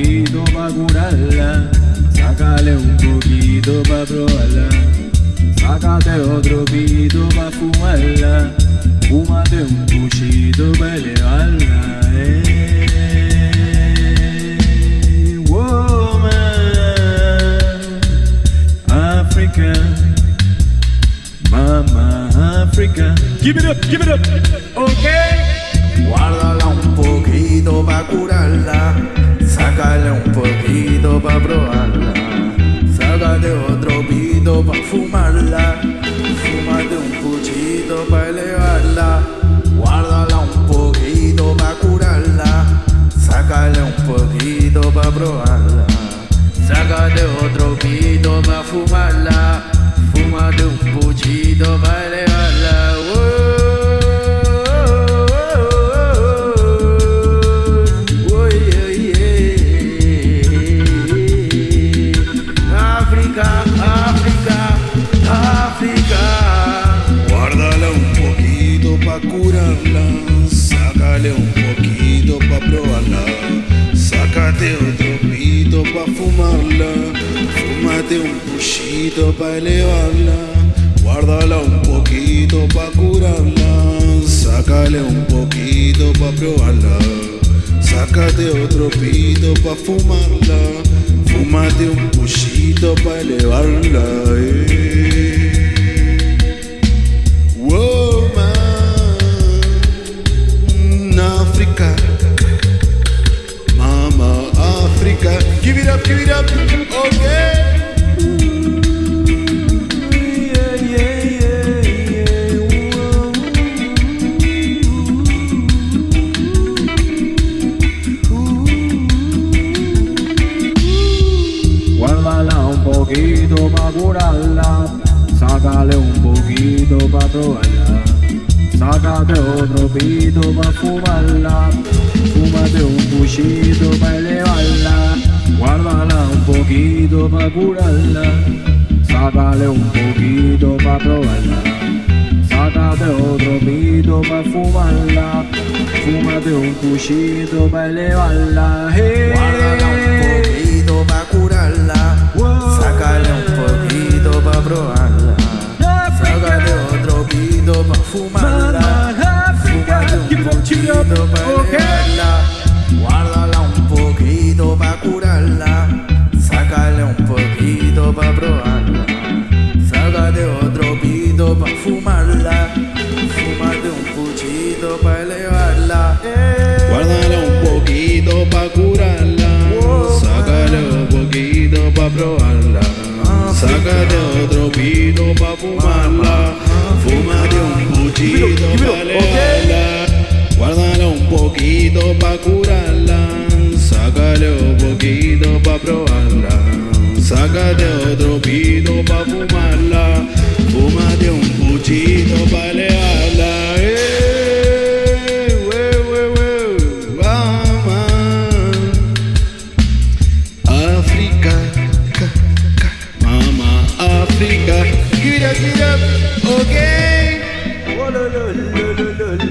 poquito pa' curarla. Sácale un poquito pa' probarla. Sácate otro pito pa' fumarla. Fúmate un pa' elevarla. Eh. Woman, Africa, Mama Africa. Give it up, give it up. Pa' probarla. Sácate otro pito pa' fumarla. Fúmate un puchito pa' elevarla. Oh, yeah, yeah. África, África, África. Guárdala un poquito pa' curarla, sácale un poquito pa' probarla, sácate otro pito pa' fumarla, fúmate un puchito pa' elevarla, guárdala un poquito pa' curarla, sácale un poquito pa' probarla, sácate otro pito pa' fumarla, fúmate un puchito pa' elevarla. eh. Give it up, okay. Poquito curarla, sácale un poquito otro pito fumarla, fúmate un puchito pa' elevarla, guárdala un poquito pa' curarla, sácale un poquito pa' probarla. Sácate otro pito pa' fumarla Fúmate un puchito pa' elevarla hey. Guárdala un poquito pa' curarla. Wow. Sácale un poquito pa' probarla. Sácale otro pito pa' fumarla. Fúmate un poquito pa' elevarla. quemarla Fumarte un puchito pa' elevarla. Eh. Un poquito pa' curarla. Sácale un poquito pa' probarla. Sácate otro pito pa' fumarla. Fumate un puchito pa' elevarla. Okay. Un poquito pa' curarla. Sácale un poquito pa' probarla. Sácate otro pito pa' fumarla. Give it up, give it up, okay. Oh, no, no, no, no, no.